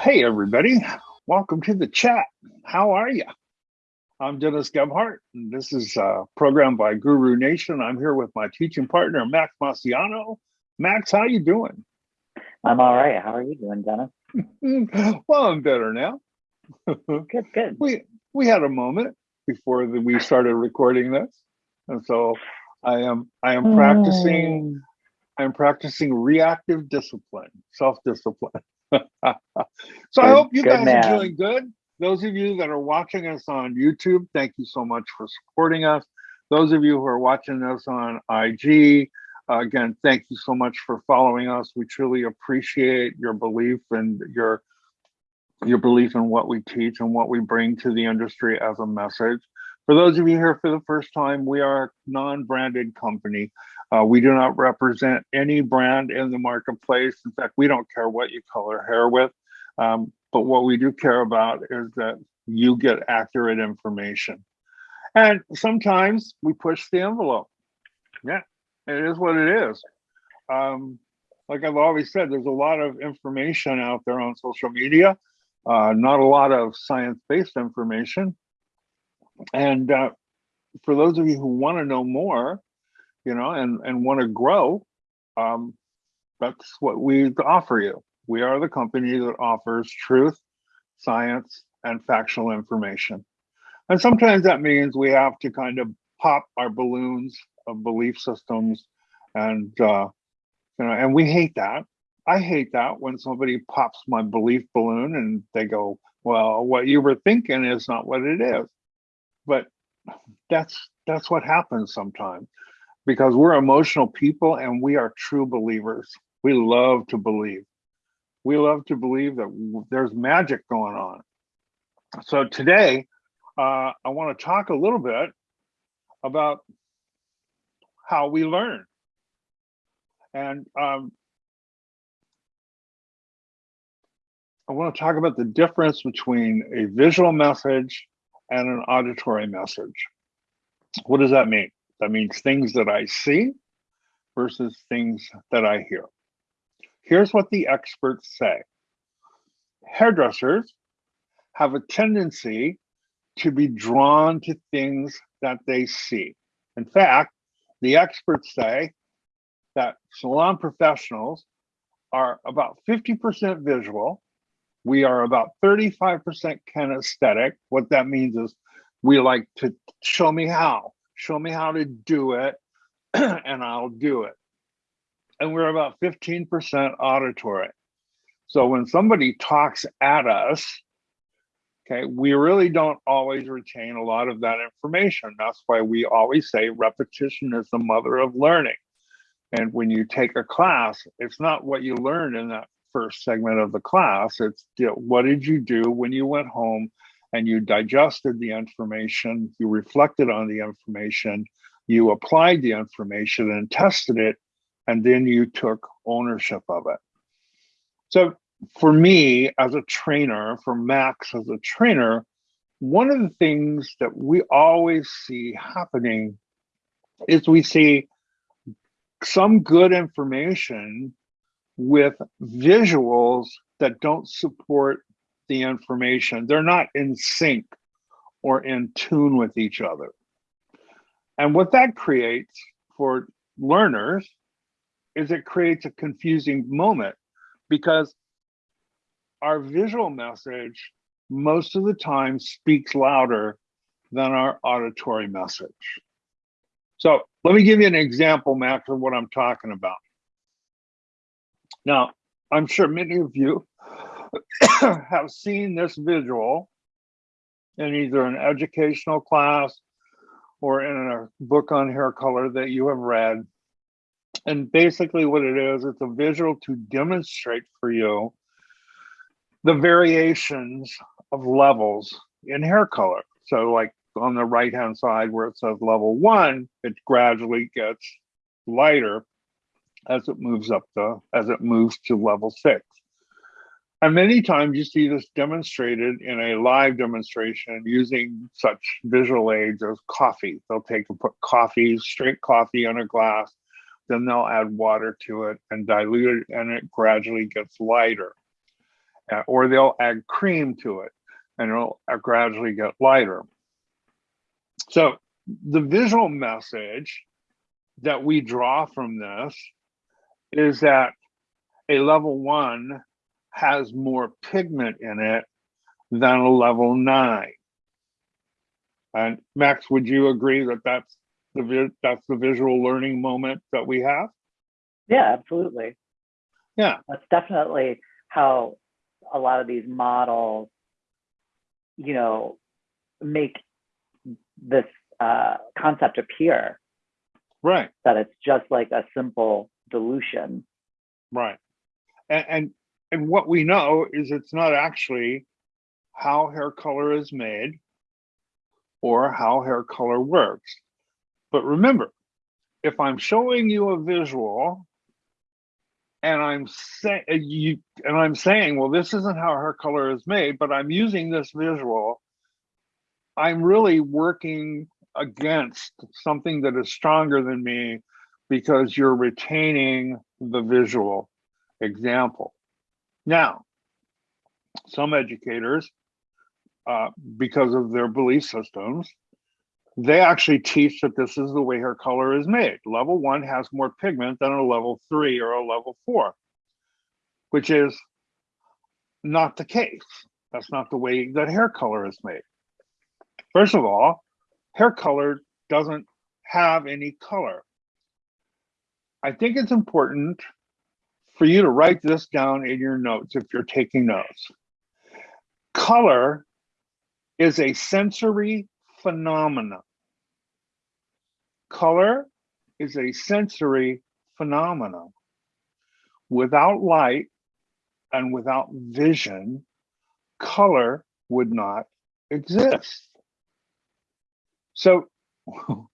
Hey, everybody. Welcome to the chat. How are you? I'm Dennis Gebhart, and this is a program by Guru Nation. I'm here with my teaching partner, Max Masiano. Max, how you doing? I'm all right. How are you doing, Dennis? well, I'm better now. good, good. We we had a moment before the, we started recording this, and so I am I am practicing. Mm. I'm practicing reactive discipline, self-discipline. so good, I hope you guys man. are doing good. Those of you that are watching us on YouTube, thank you so much for supporting us. Those of you who are watching us on IG, uh, again, thank you so much for following us. We truly appreciate your belief and your your belief in what we teach and what we bring to the industry as a message. For those of you here for the first time, we are a non-branded company. Uh, we do not represent any brand in the marketplace. In fact, we don't care what you color hair with. Um, but what we do care about is that you get accurate information. And sometimes we push the envelope. Yeah, it is what it is. Um, like I've always said, there's a lot of information out there on social media, uh, not a lot of science-based information. And uh, for those of you who want to know more, you know, and, and want to grow, um, that's what we offer you. We are the company that offers truth, science, and factual information. And sometimes that means we have to kind of pop our balloons of belief systems and uh, you know, and we hate that. I hate that when somebody pops my belief balloon and they go, well, what you were thinking is not what it is. But that's that's what happens sometimes because we're emotional people and we are true believers. We love to believe. We love to believe that there's magic going on. So today, uh, I want to talk a little bit about how we learn. And um, I want to talk about the difference between a visual message and an auditory message. What does that mean? That means things that I see versus things that I hear. Here's what the experts say. Hairdressers have a tendency to be drawn to things that they see. In fact, the experts say that salon professionals are about 50% visual. We are about 35% kinesthetic. What that means is we like to show me how show me how to do it, and I'll do it. And we're about 15% auditory. So when somebody talks at us, okay, we really don't always retain a lot of that information. That's why we always say repetition is the mother of learning. And when you take a class, it's not what you learned in that first segment of the class. It's what did you do when you went home and you digested the information, you reflected on the information, you applied the information and tested it, and then you took ownership of it. So for me as a trainer, for Max as a trainer, one of the things that we always see happening is we see some good information with visuals that don't support the information. They're not in sync or in tune with each other. And what that creates for learners is it creates a confusing moment because our visual message most of the time speaks louder than our auditory message. So let me give you an example, Max, of what I'm talking about. Now, I'm sure many of you have seen this visual in either an educational class or in a book on hair color that you have read. And basically what it is, it's a visual to demonstrate for you the variations of levels in hair color. So like on the right hand side where it says level one, it gradually gets lighter as it moves up the as it moves to level six. And many times you see this demonstrated in a live demonstration using such visual aids as coffee. They'll take and put coffee, straight coffee in a glass, then they'll add water to it and dilute it, and it gradually gets lighter. uh, or they'll add cream to it and it'll uh, gradually get lighter. So the visual message that we draw from this is that a level one has more pigment in it than a level nine. And Max, would you agree that that's the that's the visual learning moment that we have? Yeah, absolutely. Yeah. That's definitely how a lot of these models, you know, make this uh, concept appear Right, that it's just like a simple dilution. right. And and, and what we know is it's not actually how hair color is made or how hair color works. But remember, if I'm showing you a visual and I'm saying uh, you and I'm saying, well, this isn't how hair color is made, but I'm using this visual, I'm really working against something that is stronger than me because you're retaining the visual example. Now, some educators, uh, because of their belief systems, they actually teach that this is the way hair color is made. Level one has more pigment than a level three or a level four, which is not the case. That's not the way that hair color is made. First of all, hair color doesn't have any color. I think it's important for you to write this down in your notes if you're taking notes. Color is a sensory phenomenon. Color is a sensory phenomenon. Without light and without vision, color would not exist. So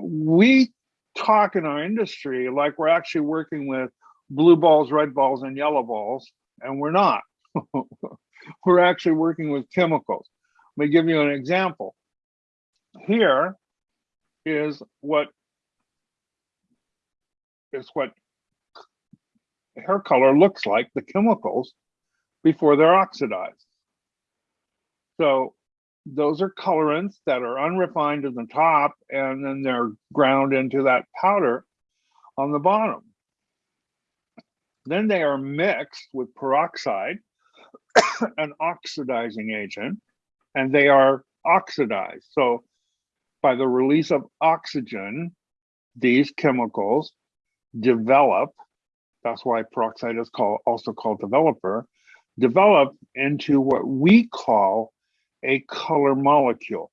we talk in our industry like we're actually working with blue balls, red balls, and yellow balls, and we're not. we're actually working with chemicals. Let me give you an example. Here is what is what hair color looks like, the chemicals, before they're oxidized. So those are colorants that are unrefined at the top and then they're ground into that powder on the bottom. Then they are mixed with peroxide, an oxidizing agent, and they are oxidized. So by the release of oxygen, these chemicals develop, that's why peroxide is called also called developer, develop into what we call a color molecule.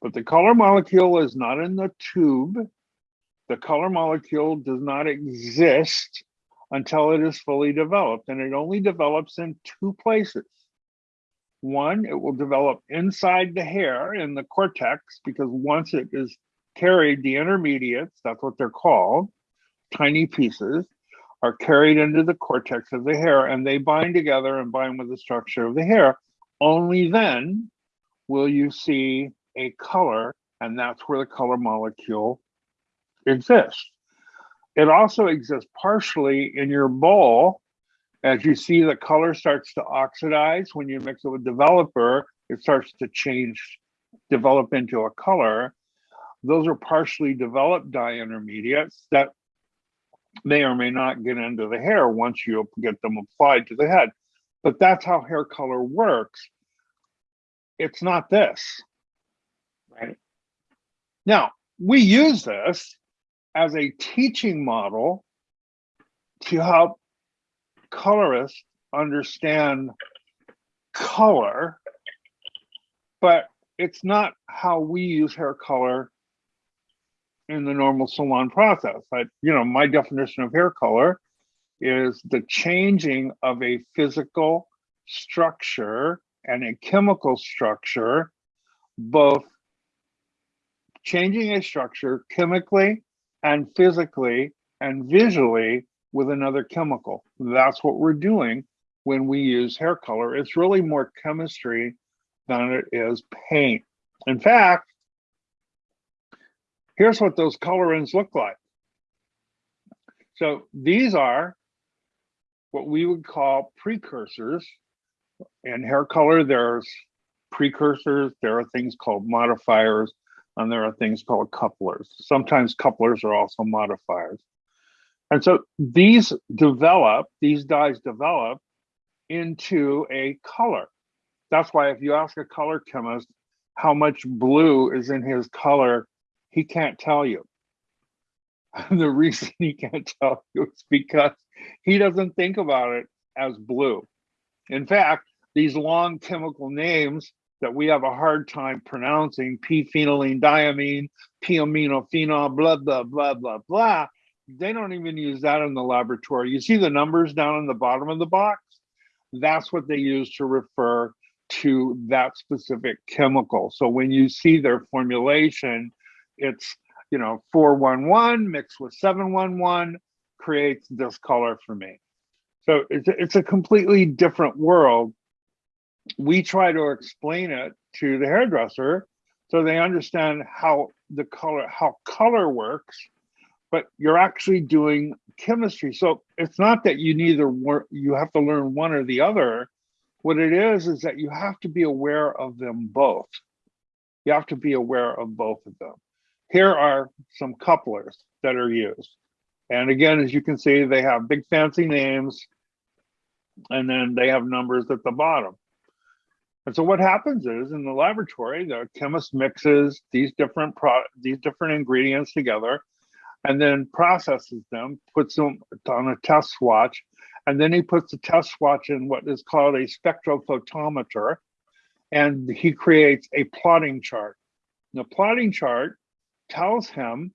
But the color molecule is not in the tube. The color molecule does not exist until it is fully developed, and it only develops in two places. One, it will develop inside the hair in the cortex, because once it is carried, the intermediates, that's what they're called, tiny pieces, are carried into the cortex of the hair and they bind together and bind with the structure of the hair only then will you see a color, and that's where the color molecule exists. It also exists partially in your bowl. As you see, the color starts to oxidize when you mix it with developer, it starts to change, develop into a color. Those are partially developed dye intermediates that may or may not get into the hair once you get them applied to the head but that's how hair color works. It's not this. Right. Now, we use this as a teaching model to help colorists understand color, but it's not how we use hair color in the normal salon process. I, you know, my definition of hair color is the changing of a physical structure and a chemical structure, both changing a structure chemically and physically and visually with another chemical. That's what we're doing when we use hair color. It's really more chemistry than it is paint. In fact, here's what those colorants look like. So these are what we would call precursors. In hair color, there's precursors, there are things called modifiers, and there are things called couplers. Sometimes couplers are also modifiers. And so these develop, these dyes develop into a color. That's why if you ask a color chemist how much blue is in his color, he can't tell you. And the reason he can't tell you is because he doesn't think about it as blue. In fact, these long chemical names that we have a hard time pronouncing, p-phenylene diamine, p-aminophenol, blah, blah, blah, blah, blah, they don't even use that in the laboratory. You see the numbers down in the bottom of the box? That's what they use to refer to that specific chemical. So when you see their formulation, it's, you know, 411 mixed with 711 creates this color for me. So it's, it's a completely different world. We try to explain it to the hairdresser so they understand how the color, how color works, but you're actually doing chemistry. So it's not that you neither you have to learn one or the other. What it is, is that you have to be aware of them both. You have to be aware of both of them. Here are some couplers that are used. And again, as you can see, they have big fancy names and then they have numbers at the bottom. And so what happens is in the laboratory, the chemist mixes these different pro these different ingredients together and then processes them, puts them on a test swatch, and then he puts the test swatch in what is called a spectrophotometer, and he creates a plotting chart. The plotting chart tells him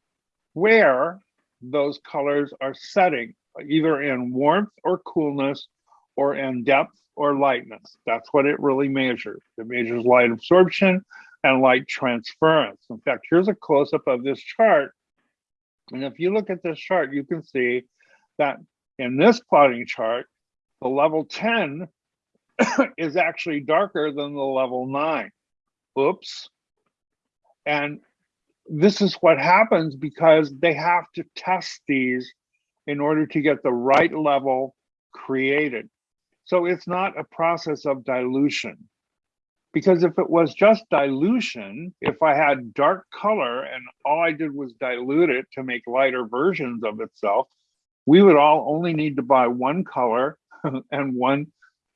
where those colors are setting, either in warmth or coolness, or in depth or lightness. That's what it really measures. It measures light absorption and light transference. In fact, here's a close-up of this chart. And if you look at this chart, you can see that in this plotting chart, the level 10 is actually darker than the level 9. Oops. And this is what happens because they have to test these in order to get the right level created. So it's not a process of dilution. Because if it was just dilution, if I had dark color and all I did was dilute it to make lighter versions of itself, we would all only need to buy one color and one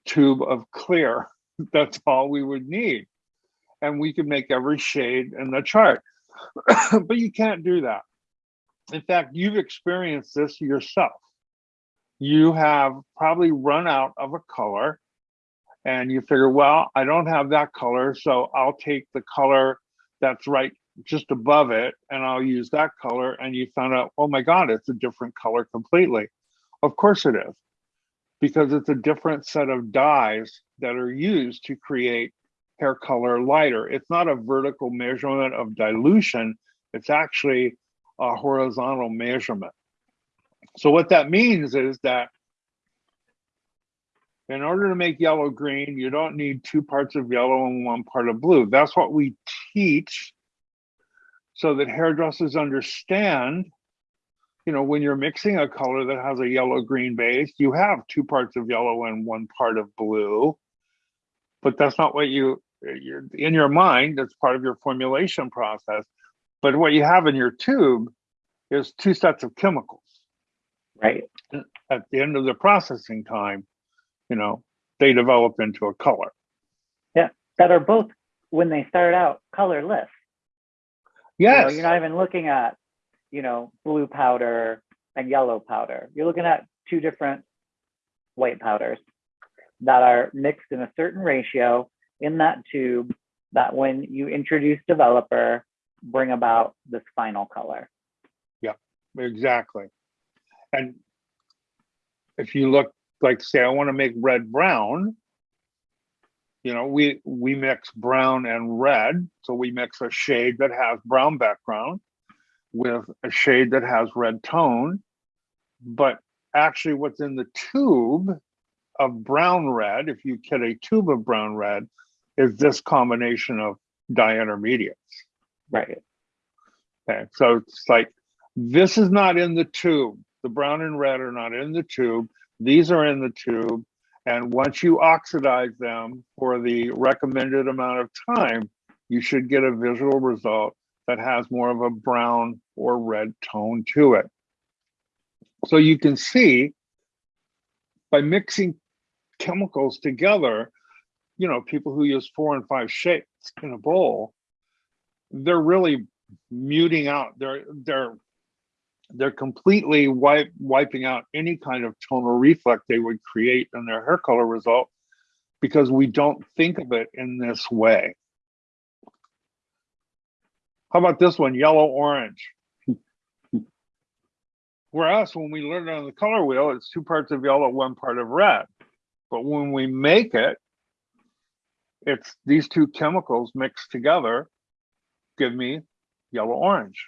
tube of clear. That's all we would need. And we could make every shade in the chart. but you can't do that. In fact, you've experienced this yourself. You have probably run out of a color and you figure, well, I don't have that color, so I'll take the color that's right just above it and I'll use that color. And you found out, oh my God, it's a different color completely. Of course it is, because it's a different set of dyes that are used to create hair color lighter. It's not a vertical measurement of dilution, it's actually a horizontal measurement. So what that means is that in order to make yellow green, you don't need two parts of yellow and one part of blue. That's what we teach so that hairdressers understand, you know, when you're mixing a color that has a yellow green base, you have two parts of yellow and one part of blue. But that's not what you, you're in your mind, that's part of your formulation process. But what you have in your tube is two sets of chemicals. Right. At the end of the processing time, you know, they develop into a color. Yeah. That are both, when they start out, colorless. Yes. You know, you're not even looking at, you know, blue powder and yellow powder. You're looking at two different white powders that are mixed in a certain ratio in that tube that when you introduce developer, bring about this final color. Yeah, exactly. And if you look like say I want to make red brown, you know, we we mix brown and red. So we mix a shade that has brown background with a shade that has red tone. But actually what's in the tube of brown red, if you get a tube of brown red, is this combination of dye intermediates. Right. Okay, so it's like this is not in the tube. The brown and red are not in the tube. These are in the tube. And once you oxidize them for the recommended amount of time, you should get a visual result that has more of a brown or red tone to it. So you can see by mixing chemicals together, you know, people who use four and five shades in a bowl, they're really muting out. They're they're they're completely wipe, wiping out any kind of tonal reflect they would create in their hair color result because we don't think of it in this way. How about this one, yellow orange? Whereas when we learn it on the color wheel, it's two parts of yellow, one part of red. But when we make it, it's these two chemicals mixed together give me yellow orange.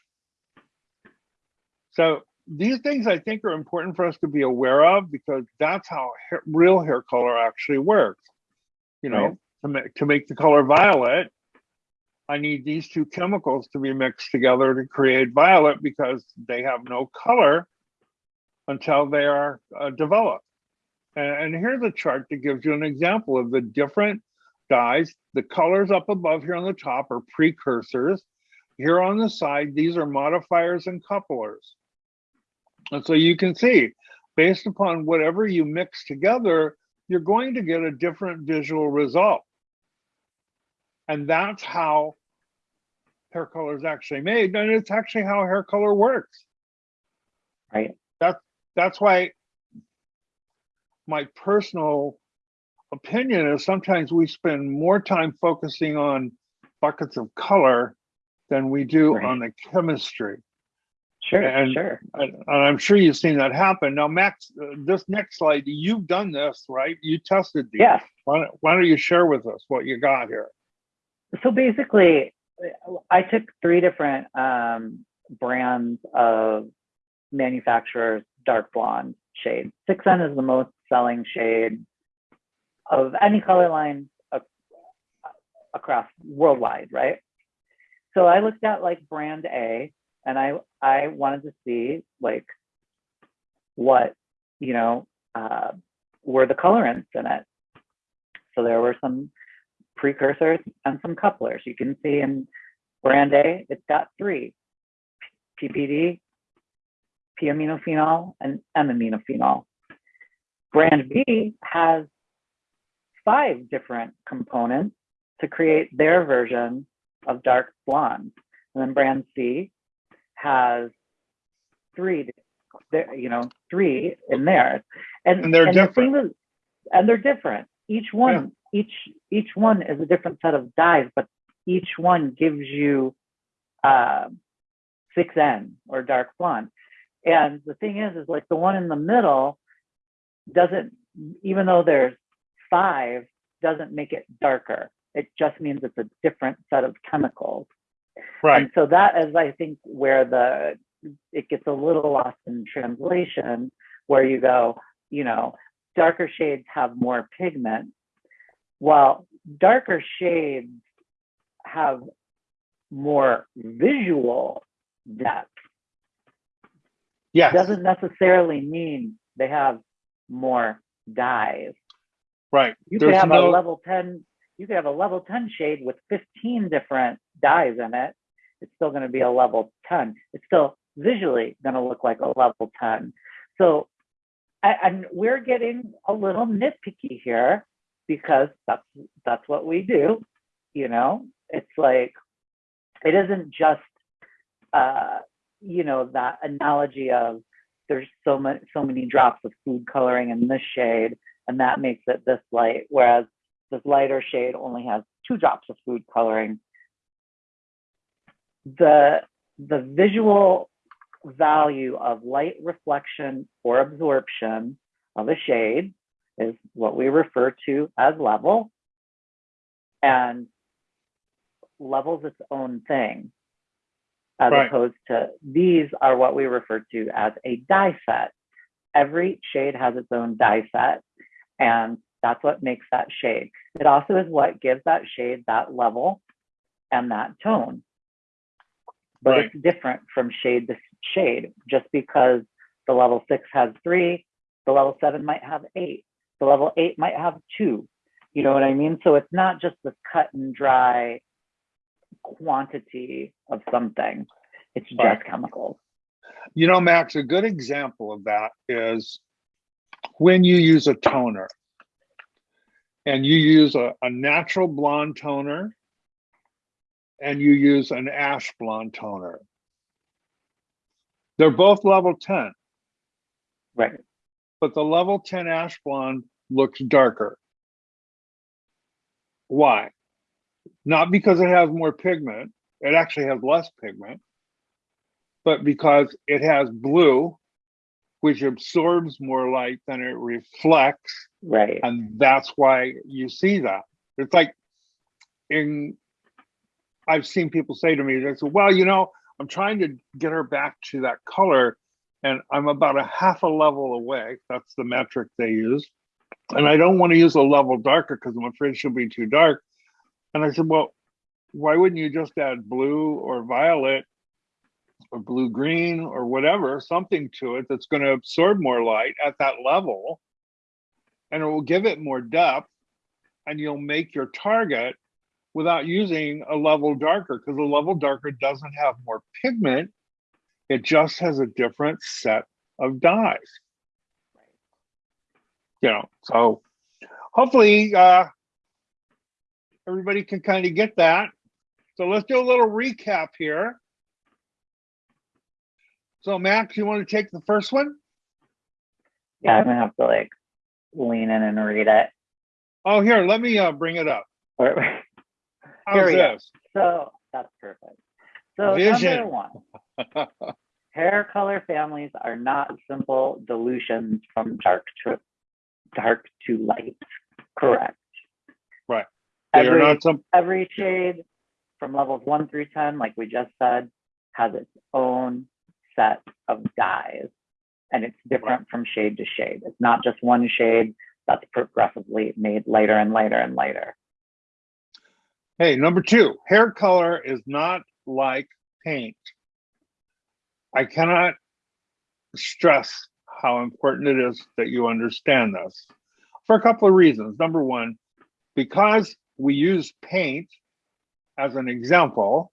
So these things I think are important for us to be aware of because that's how hair, real hair color actually works. You know, Right. to make to make the color violet, I need these two chemicals to be mixed together to create violet because they have no color until they are uh, developed. And, and here's a chart that gives you an example of the different dyes. The colors up above here on the top are precursors. Here on the side, these are modifiers and couplers. And so you can see, based upon whatever you mix together, you're going to get a different visual result. And that's how hair color is actually made. And it's actually how hair color works. right? That's that's why my personal opinion is sometimes we spend more time focusing on buckets of color than we do Right. on the chemistry. Sure, And- sure. And and I'm sure you've seen that happen. Now, Max, uh, this next slide, you've done this, right? You tested these. Yes. Why don't, why don't you share with us what you got here? So basically, I took three different um, brands of manufacturers dark blonde shade. 6N is the most selling shade of any color line across worldwide, right? So I looked at like brand A and I I wanted to see like what, you know, uh, were the colorants in it. So there were some precursors and some couplers. You can see in brand A, it's got three, PPD, P-aminophenol, and M-aminophenol. Brand B has five different components to create their version of dark blonde. And then brand C has three, there- you know, three in there. And, And they're the different. thing is- and they're different. Each one, each each one is a different set of dyes, but each one gives you uh, 6N or dark blonde. And the thing is, is like the one in the middle doesn't, even though there's five, doesn't make it darker. It just means it's a different set of chemicals. Right. And so that is, I think, where the it gets a little lost in translation, where you go, you know, darker shades have more pigment, while darker shades have more visual depth. Yes. Doesn't necessarily mean they have more dyes. Right. You could There's have no- a level 10, you could have a level 10 shade with 15 different dyes in it. It's still going to be a level 10. It's still visually going to look like a level 10. So, and we're getting a little nitpicky here because that's that's what we do. You know, it's like it isn't just uh, you know that analogy of there's so many so many drops of food coloring in this shade and that makes it this light, whereas this lighter shade only has two drops of food coloring. The, the visual value of light reflection or absorption of a shade is what we refer to as level. And level's its own thing, as Right. opposed to these are what we refer to as a dye set. Every shade has its own dye set, and that's what makes that shade. It also is what gives that shade that level and that tone. But Right. it's different from shade to shade. Just because the level six has three The level seven might have eight. The level eight might have two. You know what I mean? So it's not just this cut and dry quantity of something. It's just Right. chemicals. You know, Max, a good example of that is when you use a toner and you use a, a natural blonde toner and you use an ash blonde toner. They're both level 10, Right. but the level 10 ash blonde looks darker. Why? Not because it has more pigment, it actually has less pigment, but because it has blue, which absorbs more light than it reflects, Right. and that's why you see that. It's like in, I've seen people say to me, they say, well, you know, I'm trying to get her back to that color and I'm about a half a level away. That's the metric they use. And I don't want to use a level darker because I'm afraid she'll be too dark. And I said, well, why wouldn't you just add blue or violet or blue green or whatever, something to it that's going to absorb more light at that level and it will give it more depth and you'll make your target without using a level darker because a level darker doesn't have more pigment. It just has a different set of dyes. You know, so hopefully uh, everybody can kind of get that. So let's do a little recap here. So Max, you want to take the first one? Yeah, I'm gonna have to like lean in and read it. Oh, here, let me uh, bring it up. How's Here we go. So that's perfect. So Vision. number one, hair color families are not simple dilutions from dark to dark to light. Correct. Right. They are not some, every shade from levels one through 10, like we just said, has its own set of dyes. And it's different from shade to shade. It's not just one shade that's progressively made lighter and lighter and lighter. hey, number two, hair color is not like paint. I cannot stress how important it is that you understand this for a couple of reasons. Number one, because we use paint as an example,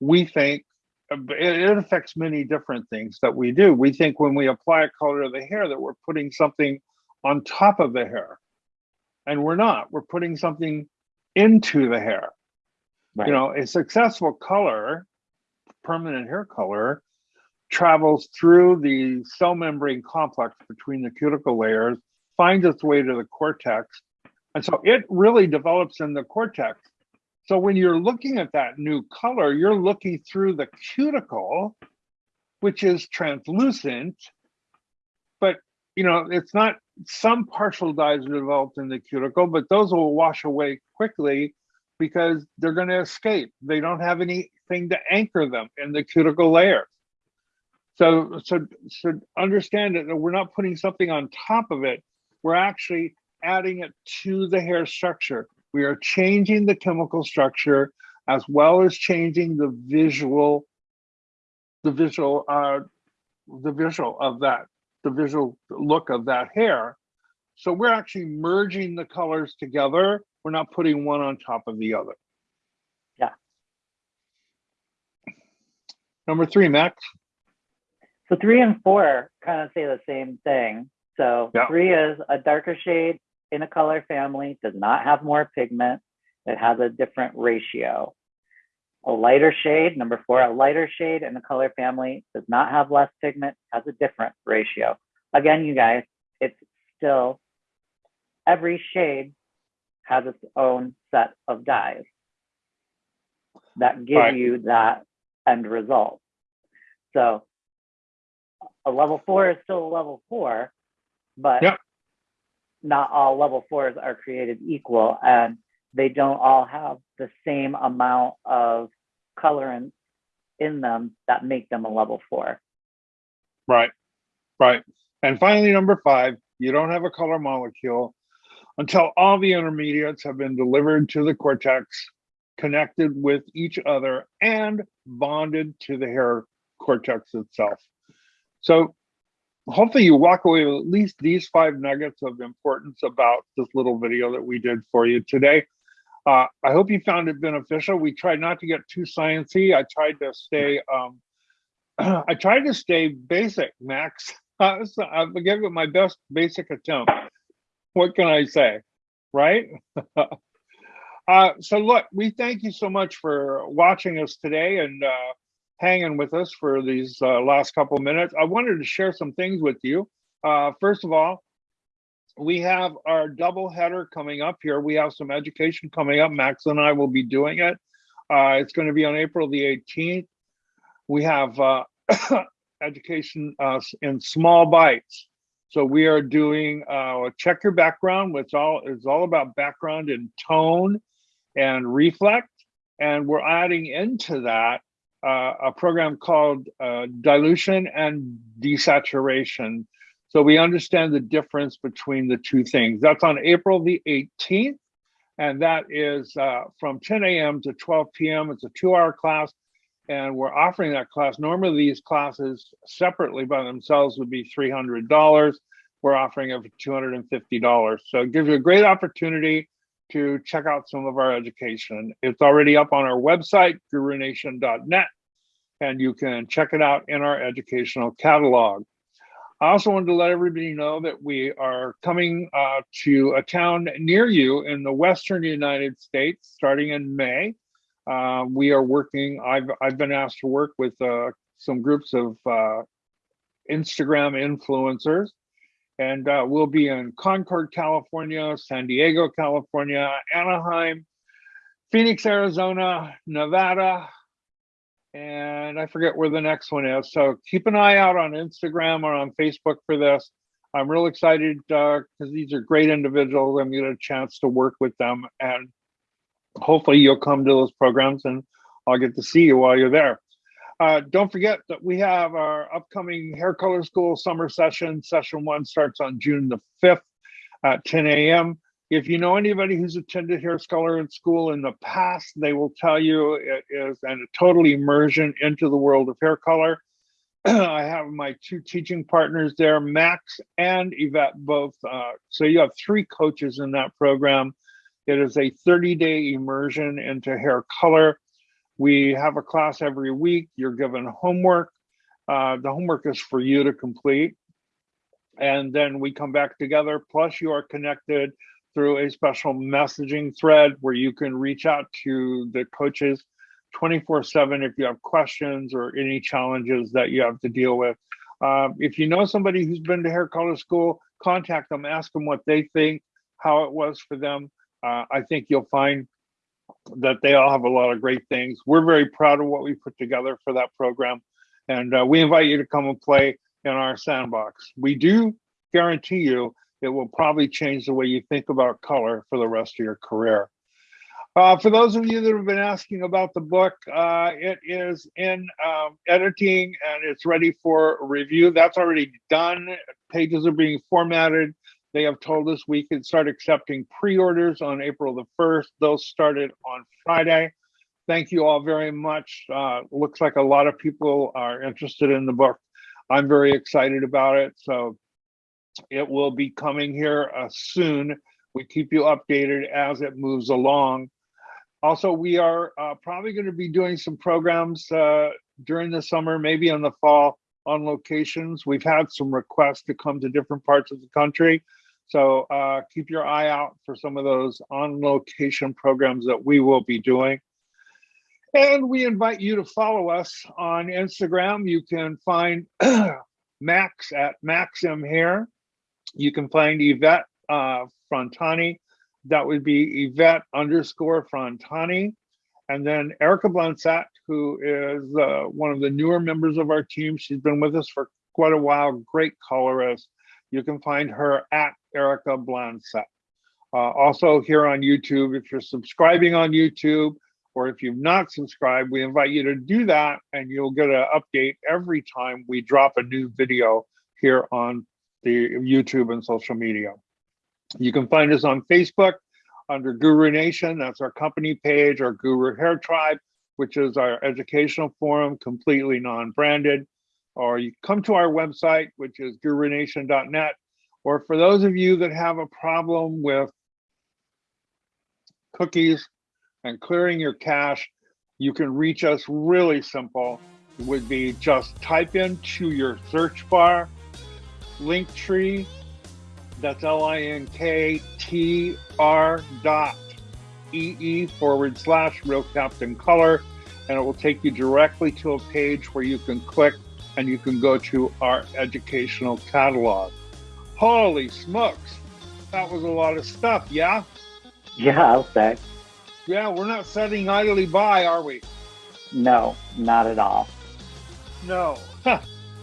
we think it, affects many different things that we do. We think when we apply a color to the hair that we're putting something on top of the hair. And we're not, we're putting something into the hair. Right. You know, a successful color, permanent hair color, travels through the cell membrane complex between the cuticle layers, finds its way to the cortex. And so it really develops in the cortex. So when you're looking at that new color, you're looking through the cuticle, which is translucent, but you know, it's not some partial dyes are developed in the cuticle, but those will wash away quickly because they're going to escape. They don't have anything to anchor them in the cuticle layer. So, so, so understand that we're not putting something on top of it. We're actually adding it to the hair structure. We are changing the chemical structure as well as changing the visual, the visual, uh, the visual of that, the visual look of that hair. So we're actually merging the colors together. We're not putting one on top of the other. Yeah. Number three, Max. So three and four kind of say the same thing. So Yeah. three is a darker shade in a color family, does not have more pigment. It has a different ratio. A lighter shade, number four, a lighter shade in a color family does not have less pigment, has a different ratio. Again, you guys, it's still every shade has its own set of dyes that give Right. you that end result. So a level four is still a level four, but Yep. Not all level fours are created equal and they don't all have the same amount of colorants in them that make them a level four. Right, right. And finally, number five, you don't have a color molecule until all the intermediates have been delivered to the cortex, connected with each other, and bonded to the hair cortex itself. So hopefully you walk away with at least these five nuggets of importance about this little video that we did for you today. Uh, I hope you found it beneficial. We tried not to get too sciencey. I tried to stay, um, I tried to stay basic, Max. I gave it my best basic attempt. What can I say, right? uh, so look, we thank you so much for watching us today and uh, hanging with us for these uh, last couple minutes. I wanted to share some things with you. Uh, first of all, we have our double header coming up here. We have some education coming up. Max and I will be doing it. Uh, it's going to be on April the 18th. We have uh, education uh, in small bites. So we are doing uh, check your background, which all is all about background and tone and reflect. And we're adding into that uh, a program called uh, dilution and desaturation. So we understand the difference between the two things. That's on April the 18th. And that is uh, from 10 a.m. to 12 p.m. It's a two hour class and we're offering that class. Normally, these classes separately by themselves would be $300. We're offering it for $250. So it gives you a great opportunity to check out some of our education. It's already up on our website, gurunation.net, and you can check it out in our educational catalog. I also wanted to let everybody know that we are coming uh, to a town near you in the Western United States starting in May. Uh, we are working, I've, I've been asked to work with uh, some groups of uh, Instagram influencers and uh, we'll be in Concord, California, San Diego, California, Anaheim, Phoenix, Arizona, Nevada, and I forget where the next one is. So keep an eye out on Instagram or on Facebook for this. I'm real excited because uh, these are great individuals. I'm going to get a chance to work with them and hopefully you'll come to those programs and I'll get to see you while you're there. Uh, don't forget that we have our upcoming hair color school summer session. Session one starts on June the 5th at 10 a.m. If you know anybody who's attended hair color in school in the past, they will tell you it is a total immersion into the world of hair color. I have my two teaching partners there, Max and Yvette both. Uh, so you have three coaches in that program. It is a 30 day immersion into hair color. We have a class every week. You're given homework. Uh, the homework is for you to complete. And then we come back together. Plus, you are connected through a special messaging thread where you can reach out to the coaches 24 7 if you have questions or any challenges that you have to deal with. Um, if you know somebody who's been to hair color school, contact them, ask them what they think, how it was for them uh, I think you'll find that they all have a lot of great things. We're very proud of what we put together for that program. And uh, we invite you to come and play in our sandbox. We do guarantee you it will probably change the way you think about color for the rest of your career. Uh, for those of you that have been asking about the book, uh, it is in um, editing and it's ready for review. That's already done. Pages are being formatted. They have told us we can start accepting pre-orders on April the 1st. Those started on Friday. Thank you all very much. Uh, looks like a lot of people are interested in the book. I'm very excited about it. So it will be coming here uh, soon. We keep you updated as it moves along. Also, we are uh, probably going to be doing some programs uh, during the summer, maybe in the fall on locations. We've had some requests to come to different parts of the country. So uh, keep your eye out for some of those on location programs that we will be doing. And we invite you to follow us on Instagram. You can find Max at Maxim here. You can find Yvette uh, Frontani. That would be Yvette underscore Frontani. And then Erica Blansat, who is uh, one of the newer members of our team. She's been with us for quite a while, great colorist. You can find her at Erica Blanset. Uh, also here on YouTube, if you're subscribing on YouTube, or if you've not subscribed, we invite you to do that and you'll get an update every time we drop a new video here on the YouTube and social media. You can find us on Facebook under Guru Nation. That's our company page, our Guru Hair Tribe, which is our educational forum, completely non-branded. Or you come to our website, which is guruNation.net. Or for those of you that have a problem with cookies and clearing your cache, you can reach us really simple. It would be just type into your search bar Linktree. That's L I N K T R dot E E forward slash real Captain Color, and it will take you directly to a page where you can click and you can go to our educational catalog. Holy smokes, that was a lot of stuff, yeah? Yeah, I'll say. Yeah, we're not sitting idly by, are we? No, not at all. No.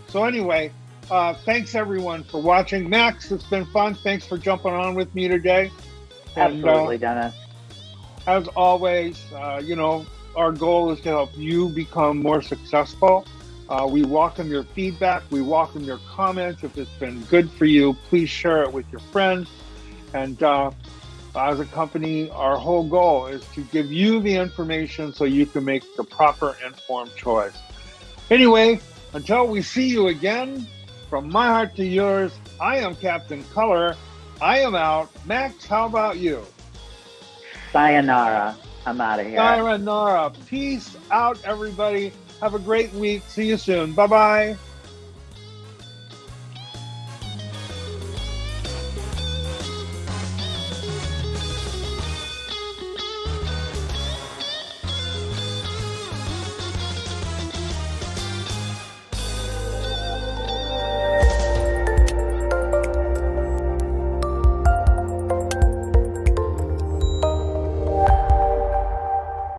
so anyway, uh, thanks everyone for watching. Max, it's been fun. Thanks for jumping on with me today. And, uh, Absolutely, Dennis. as always, uh, you know, our goal is to help you become more successful. Uh, we welcome your feedback. We welcome your comments. If it's been good for you, please share it with your friends. And uh, as a company, our whole goal is to give you the information so you can make the proper informed choice. Anyway, until we see you again, from my heart to yours, I am Captain Color. I am out. Max, how about you? Sayonara. I'm out of here. Sayonara. Peace out, everybody. Have a great week. See you soon. Bye bye.